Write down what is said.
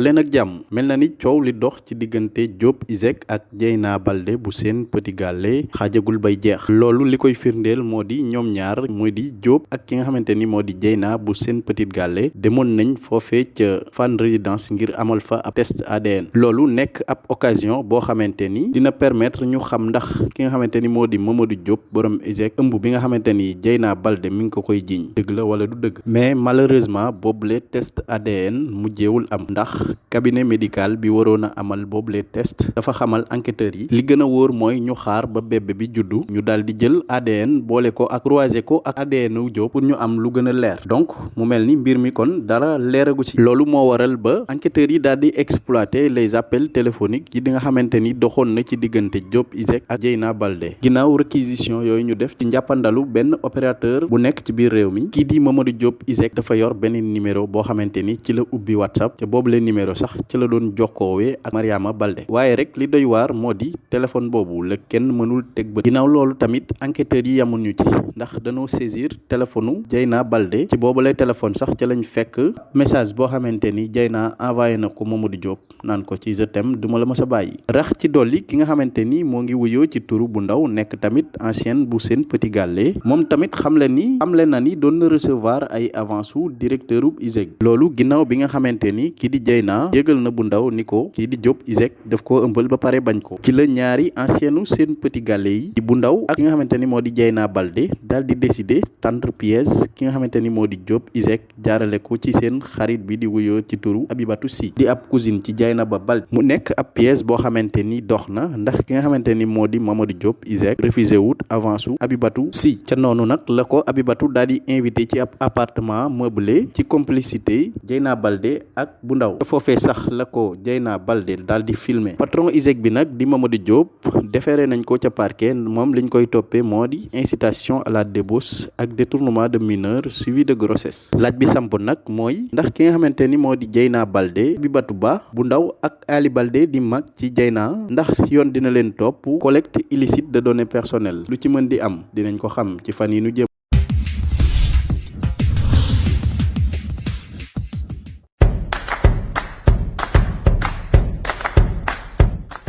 daleen ak jàmm. Mel na ni coow li dox ci diggante Diop Iseg ak Dieyna Baldé bu Sen Petit Gallé xaajagul bay jeex. Loolu li koy firndeel moo di ñoom ñaar mooy di Diop ak ki nga xamante ni moo di Dieyna bu Sen Petit Gallé demoon nañ foofee ca Fann Résidence ngir amal fa ab test ADN loolu nekk ab occasion boo xamante ni dina permettre ñu xam ndax ki nga xamante ni moo di Mamadou Diop borom Iseg ëmb bi nga xamante ni Dieyna Baldé mi ngi ko koy jiiñ. Dëgg la wala du dëgg. Mais malheureusement boobule test ADN mujjeewul am ndax cabinet médical bi waroon a amal boobule test. Dafa xamal enquêteurs yi. Li gën a wóor mooy ñu xaar ba bébé bi juddu. Ñu daal di jël ADN boole ko ak croiser ko ak ADN wu Diop pour ñu am lu gën a leer. Donc mu mel ni mbir mi kon dara leeragu ci. Loolu moo waral ba enquêteurs yi daal di exploiter les appels téléphoniques yi di nga xamante ni doxoon na ci diggante Diop Iseg ak Dieyna Baldé. Ginnaaw réquisition yooyu ñu def ci njàppandalu benn opérateur bu nekk ci biir réew mi. Kii di Mamadou Diop Iseg dafa yor beneen numéro boo xamante ni ci la ubbi WhatsApp. Boobu leen numéro sax ci la doon jokkoowee ak Mariama Baldé. Waaye rek li doy waar moo di téléphone boobu la kenn mënul teg ba ginnaaw loolu tamit enquêteurs yi yamuñu ci ndax dañoo saisir téléphone Dieyna Baldé. Ci boobu lay téléphone sax ca lañ fekk message boo xamante ni Dieyna envoyé na ko Mamadou Diop naan ko ci je t'aime duma la mës a bàyyi. Rax ci dolli ki nga xamante ni moo ngi wuyoo ci turu bu ndaw nekk tamit ancienne bu Sen Petit Gallé. Moom tamit xamle ni xamle na ni doon recevoir ay avance directeur ub Iseg loolu ginnaaw bi nga xamante ni kii di Dieyna yëgal na bu ndaw ni ko kii di Diop Iseg daf koo ëmbal ba pare bañ ko ci la ñaari ancienne Sen Petit Gallé yi di bu ndaw ak ki nga xamante ni moo di Dieyna Baldé daal di décider tendre pièce ki nga xamante ni moo di Diop Iseg jaarale ko ci seen xarit bi di wuyoo ci turu Abibatou Sy di ab cousine ci Dieynaba Baldé mu nekk ab pièce boo xamante ni dox na ndax ki nga xamante ni moo di Mamadou Diop Iseg refusé wut avance su Abibatou Sy ca noonu nag la ko Abibatou daal di invité ci ab appartement meublé ci complicité Dieyna Baldé ak bu ndaw foofee sax la ko Dieyna Baldé daal di patron Iseg bi nag di Mamadou Diop déféré nañ ko parquet moom liñ koy toppee incitation à la débauche ak détournement de mineur suivi de grossesse. Laaj bi samp nag mooy ndax ki nga xamante ni moo di Baldé Abibatou Ba bu ndaw ak Ali Baldé di ci ndax collecte illicite de données personnelles. Lu am dinañ ko